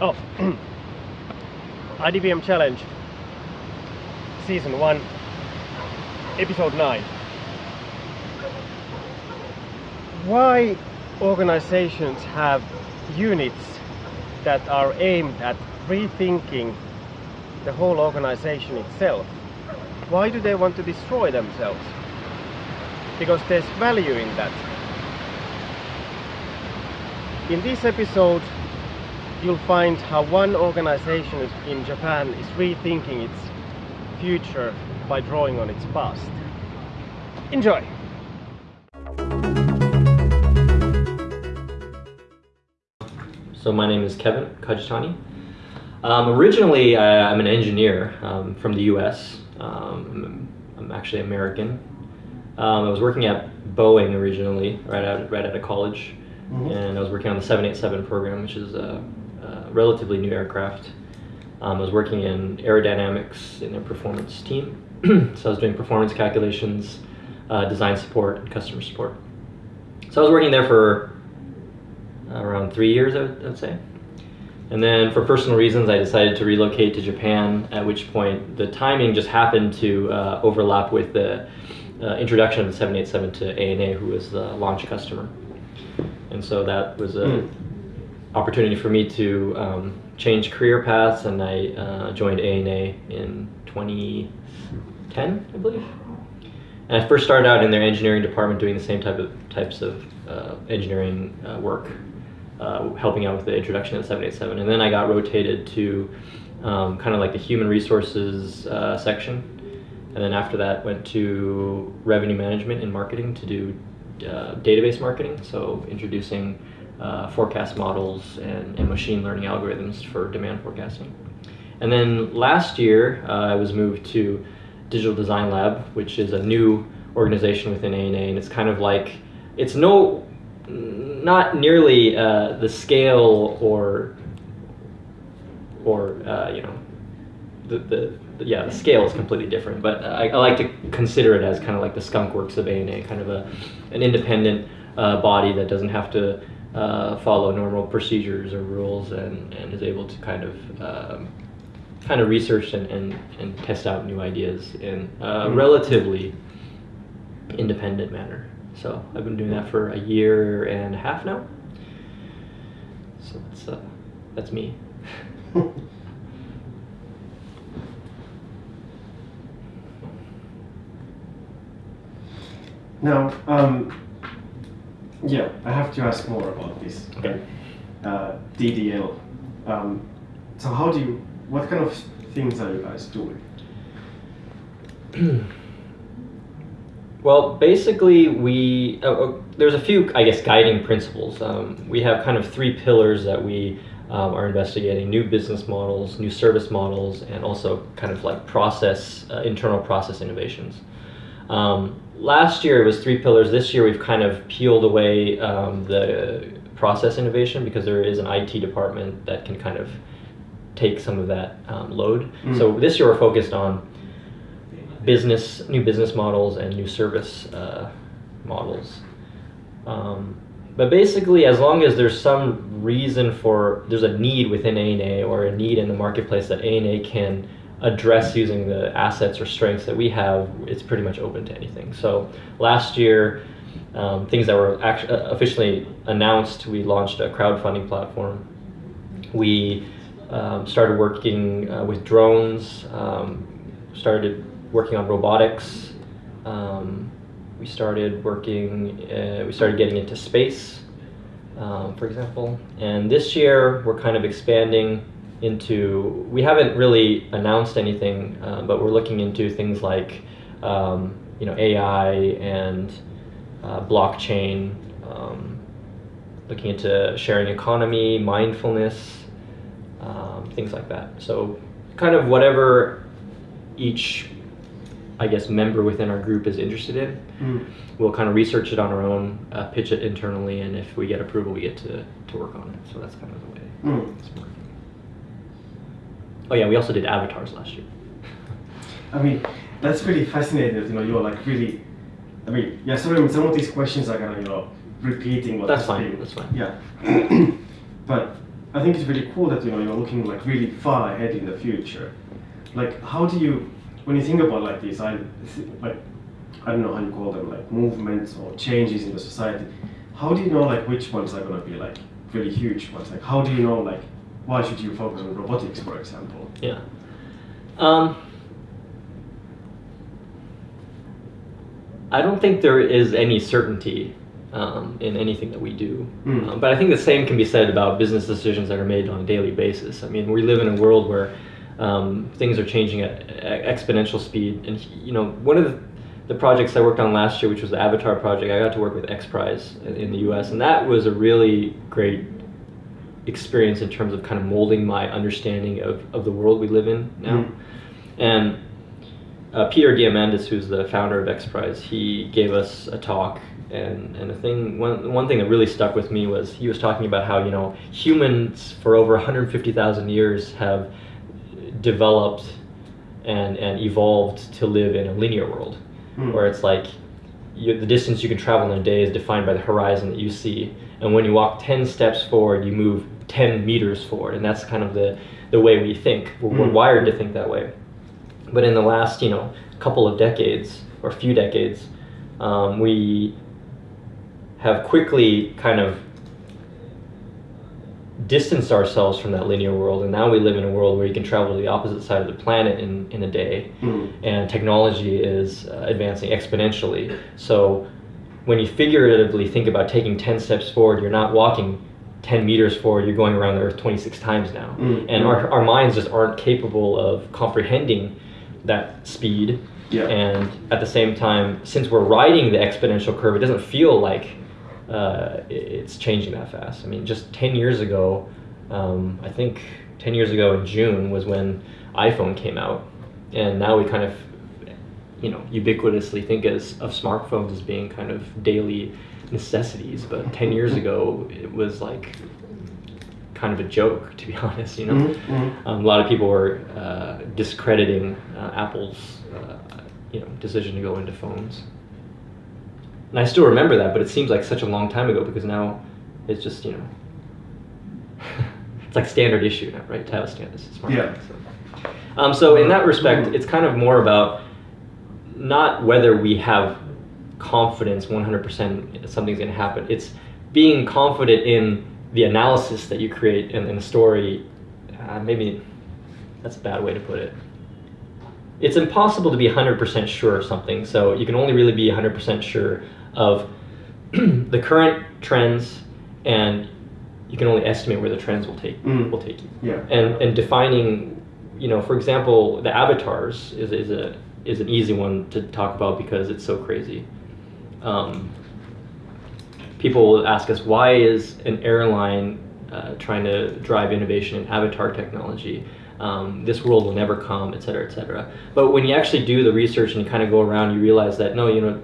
Oh, IDBM Challenge, Season 1, Episode 9. Why organizations have units that are aimed at rethinking the whole organization itself? Why do they want to destroy themselves? Because there's value in that. In this episode, you'll find how one organization in Japan is rethinking its future by drawing on its past. Enjoy! So my name is Kevin Kajitani. Um, originally, I, I'm an engineer um, from the U.S. Um, I'm, I'm actually American. Um, I was working at Boeing originally, right out right out of college, and I was working on the 787 program, which is a, a relatively new aircraft. Um, I was working in aerodynamics in their performance team, so I was doing performance calculations, uh, design support, and customer support. So I was working there for around three years, I would, I would say. And then for personal reasons, I decided to relocate to Japan, at which point the timing just happened to uh, overlap with the uh, introduction of the 787 to ANA, who was the launch customer. And so that was a opportunity for me to um, change career paths, and I uh, joined ANA in 2010, I believe. And I first started out in their engineering department doing the same type of types of uh, engineering uh, work, uh, helping out with the introduction of the 787. And then I got rotated to um, kind of like the human resources uh, section. And then after that, went to revenue management and marketing to do uh, database marketing, so introducing uh, forecast models and, and machine learning algorithms for demand forecasting. And then last year, uh, I was moved to Digital Design Lab, which is a new organization within ANA, and it's kind of like it's no, not nearly uh, the scale or or uh, you know the, the, yeah the scale is completely different. But I, I like to consider it as kind of like the skunk works of ANA, kind of a an independent uh, body that doesn't have to uh, follow normal procedures or rules and, and is able to kind of um, kind of research and, and, and test out new ideas in a relatively independent manner. So I've been doing that for a year and a half now. So that's uh, that's me. Now, um, yeah, I have to ask more about this. Okay. Uh, DDL. Um, so how do you, what kind of things are you guys doing? Well, basically, we uh, uh, there's a few, I guess, guiding principles. Um, we have kind of three pillars that we um, are investigating: new business models, new service models, and also kind of like process, uh, internal process innovations. Um, last year it was three pillars. This year we've kind of peeled away um, the process innovation because there is an IT department that can kind of take some of that um, load. So this year we're focused on business, new business models and new service uh, models. Um, but basically, as long as there's some reason for, there's a need within ANA or a need in the marketplace that ANA can address using the assets or strengths that we have, it's pretty much open to anything. So last year, um, things that were actually officially announced, we launched a crowdfunding platform. We um, started working uh, with drones, um, started working on robotics. Um, we started working, uh, we started getting into space, um, for example. And this year, we're kind of expanding into, we haven't really announced anything, uh, but we're looking into things like, um, you know, AI and uh, blockchain, um, looking into sharing economy, mindfulness, um, things like that. So, kind of whatever each, I guess, member within our group is interested in, Mm. we'll kind of research it on our own, uh, pitch it internally, and if we get approval, we get to, to work on it. So that's kind of the way Mm. Oh yeah, we also did avatars last year. I mean, that's really fascinating you know, you're like really, I mean, yeah, sorry, some of these questions are kind of, you know, repeating what That's fine, been- that's fine. Yeah. but, I think it's really cool that you know you're looking like really far ahead in the future. Like, how do you, when you think about like these, I like, I don't know how you call them, like movements or changes in the society. How do you know like which ones are gonna be like really huge ones? Like, how do you know like why should you focus on robotics, for example? Yeah. Um, I don't think there is any certainty um, in anything that we do. Mm. Um, but I think the same can be said about business decisions that are made on a daily basis. I mean, we live in a world where um, things are changing at exponential speed. And, you know, one of the, the projects I worked on last year, which was the Avatar project, I got to work with X Prize in, in the US. And that was a really great experience in terms of kind of molding my understanding of, of the world we live in now. Mm. And uh, Peter Diamandis, who's the founder of X Prize, he gave us a talk, and and the thing one one thing that really stuck with me was he was talking about how you know humans for over 150,000 years have developed and and evolved to live in a linear world, Hmm. where it's like you, the distance you can travel in a day is defined by the horizon that you see, and when you walk 10 steps forward, you move 10 meters forward, and that's kind of the the way we think. We're, we're Mm. wired to think that way. But in the last, you know, couple of decades or few decades, um, we have quickly kind of distanced ourselves from that linear world, and now we live in a world where you can travel to the opposite side of the planet in, in a day, Mm. and technology is uh, advancing exponentially. So when you figuratively think about taking 10 steps forward, you're not walking 10 meters forward, you're going around the Earth 26 times now. Mm. And our, our minds just aren't capable of comprehending that speed. Yeah. And at the same time, since we're riding the exponential curve, it doesn't feel like uh, it's changing that fast. I mean, just 10 years ago, um, I think 10 years ago in June was when iPhone came out. And now we kind of, you know, ubiquitously think as, of smartphones as being kind of daily necessities. But 10 years ago, it was like kind of a joke, to be honest, you know? Mhm, mhm. Um, a lot of people were uh, discrediting uh, Apple's, uh, you know, decision to go into phones. And I still remember that, but it seems like such a long time ago because now it's just, you know, it's like standard issue now, right? To have a standard smartphone. Yeah. So. Um, so in that respect, it's kind of more about not whether we have confidence 100% something's going to happen. It's being confident in the analysis that you create in, in the story. Uh, maybe that's a bad way to put it. It's impossible to be 100% sure of something, so you can only really be 100% sure of the current trends, and you can only estimate where the trends will take Mm. will take you Yeah. and and defining you know for example the avatars is, is a is an easy one to talk about because it's so crazy um, people will ask us why is an airline uh, trying to drive innovation in avatar technology um, this world will never come et cetera et cetera but when you actually do the research and you kind of go around you realize that no you know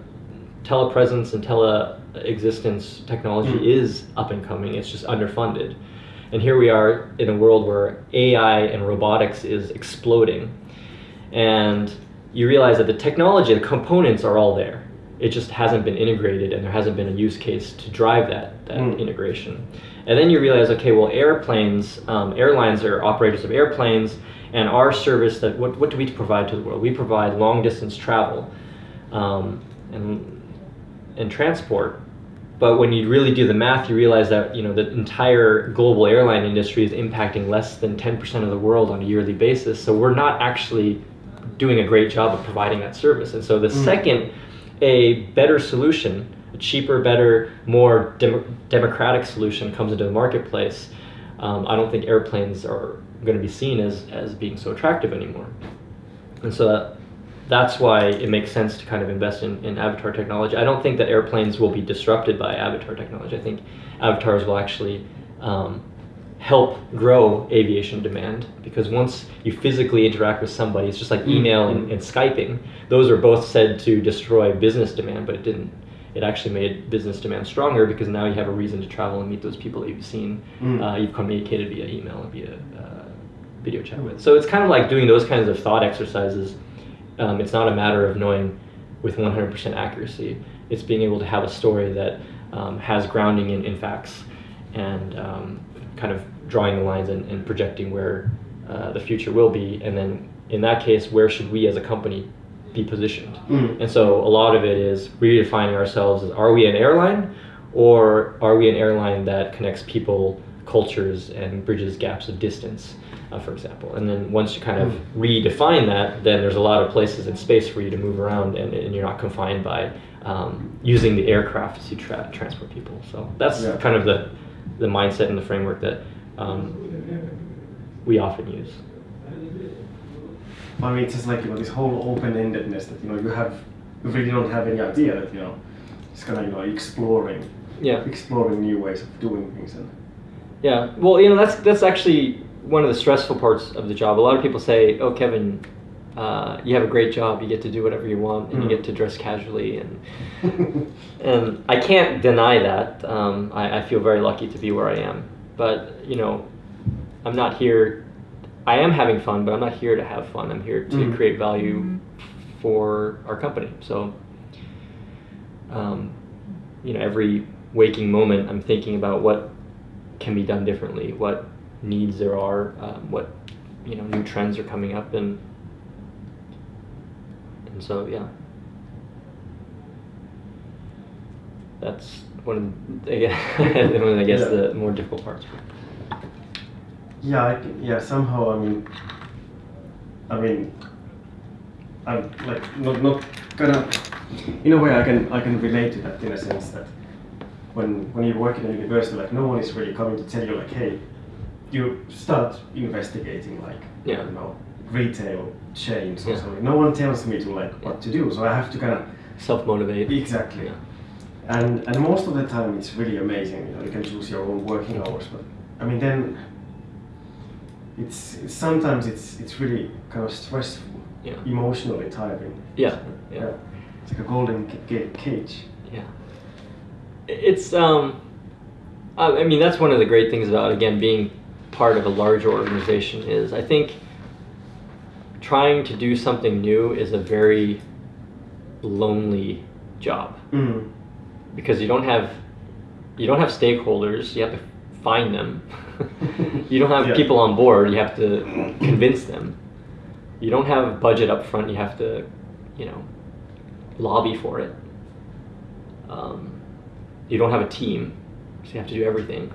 telepresence and teleexistence technology Mm. is up and coming it's just underfunded and here we are in a world where AI and robotics is exploding. And you realize that the technology, the components are all there. It just hasn't been integrated and there hasn't been a use case to drive that, that Mm. integration. And then you realize, okay, well, airplanes, um, airlines are operators of airplanes, and our service that what, what do we provide to the world? We provide long distance travel um, and, and transport. But when you really do the math, you realize that you know the entire global airline industry is impacting less than 10% of the world on a yearly basis. So we're not actually doing a great job of providing that service. And so the Mm. second a better solution, a cheaper, better, more dem- democratic solution comes into the marketplace, um, I don't think airplanes are going to be seen as, as being so attractive anymore. And so that, that's why it makes sense to kind of invest in, in avatar technology. I don't think that airplanes will be disrupted by avatar technology. I think avatars will actually um, help grow aviation demand because once you physically interact with somebody, it's just like email and, and Skyping. Those are both said to destroy business demand, but it didn't. It actually made business demand stronger because now you have a reason to travel and meet those people that you've seen, Mm. uh, you've communicated via email and via uh, video chat with. So it's kind of like doing those kinds of thought exercises. Um, it's not a matter of knowing with 100% accuracy. It's being able to have a story that um, has grounding in, in facts and um, kind of drawing the lines and, and projecting where uh, the future will be, and then in that case, where should we as a company be positioned? Mm. And so a lot of it is redefining ourselves as are we an airline or are we an airline that connects people, cultures, and bridges gaps of distance, uh, for example. And then once you kind of redefine that, then there's a lot of places and space for you to move around and, and you're not confined by um, using the aircraft to tra- transport people. So that's Yeah. kind of the, the mindset and the framework that um, we often use. I mean, it's just like you know this whole open-endedness that you know you have, you really don't have any idea that you know, it's kind of you know exploring, Yeah. exploring new ways of doing things and. Yeah, well, you know, that's that's actually one of the stressful parts of the job. A lot of people say, "Oh, Kevin, uh, you have a great job. You get to do whatever you want, and you Mm. get to dress casually." And and I can't deny that. Um, I, I feel very lucky to be where I am. But you know, I'm not here. I am having fun, but I'm not here to have fun. I'm here to Mm. create value for our company. So, um, you know, every waking moment, I'm thinking about what can be done differently, what needs there are, um, what you know, new trends are coming up, and and so yeah, that's one of the, one of, I guess Yeah. the more difficult parts. Yeah, I, yeah. Somehow, I mean, I mean, I'm like not not gonna. In a way, I can I can relate to that in a sense that when when you work in a university, like no one is really coming to tell you like, hey, you start investigating like Yeah. you know retail chains or Yeah. something. No one tells me to like what to do, so I have to kind of Self motivate. exactly. Yeah. And and most of the time it's really amazing. You know, you can choose your own working hours, but I mean then it's, sometimes it's it's really kind of stressful, Yeah. emotionally tiring. Yeah. Yeah. It's like a golden ca- ca- cage. Yeah. It's um I I mean that's one of the great things about again being part of a larger organization is I think trying to do something new is a very lonely job Mm. Because you don't have you don't have stakeholders, you have to find them. you don't have Yeah. people on board, you have to convince them. You don't have budget up front, you have to, you know, lobby for it. Um, you don't have a team, so you have to do everything.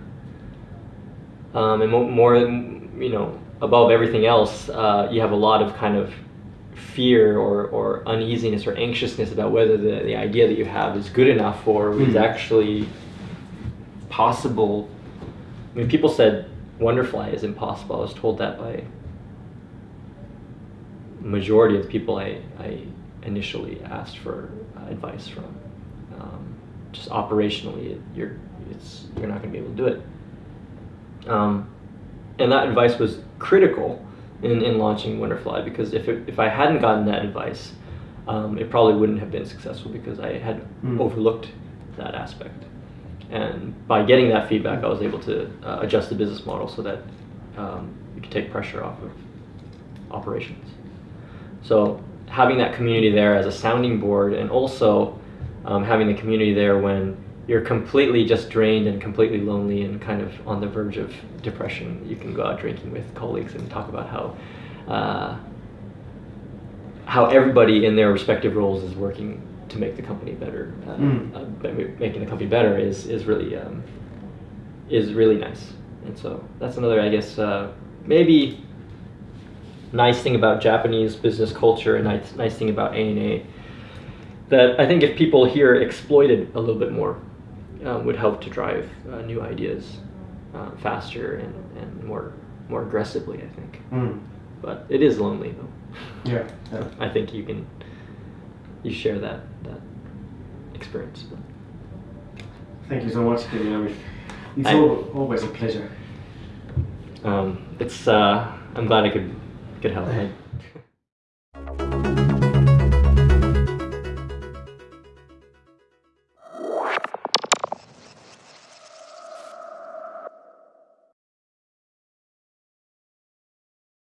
Um, and more, you know, above everything else, uh, you have a lot of kind of fear or, or uneasiness or anxiousness about whether the, the idea that you have is good enough or is Mm. actually possible. I mean, people said Wonderfly is impossible. I was told that by majority of the people I, I initially asked for advice from. Um, just operationally, it, you're it's you're not going to be able to do it. Um, and that advice was critical in, in launching Wonderfly because if it, if I hadn't gotten that advice, um, it probably wouldn't have been successful because I had Mm. overlooked that aspect. And by getting that feedback, I was able to uh, adjust the business model so that um, we could take pressure off of operations. So having that community there as a sounding board, and also um, having the community there when you're completely just drained and completely lonely and kind of on the verge of depression, you can go out drinking with colleagues and talk about how uh, how everybody in their respective roles is working to make the company better. Uh, Mm. uh, making the company better is is really um, is really nice, and so that's another, I guess, uh, maybe nice thing about Japanese business culture and nice nice thing about ANA that I think if people here exploited a little bit more um, would help to drive uh, new ideas uh, faster and, and more more aggressively. I think, Mm. but it is lonely though. Yeah. Yeah. I think you can you share that that experience. But Thank you so much, Kevin. It's I- always a pleasure. um, it's uh, I'm glad I could could help.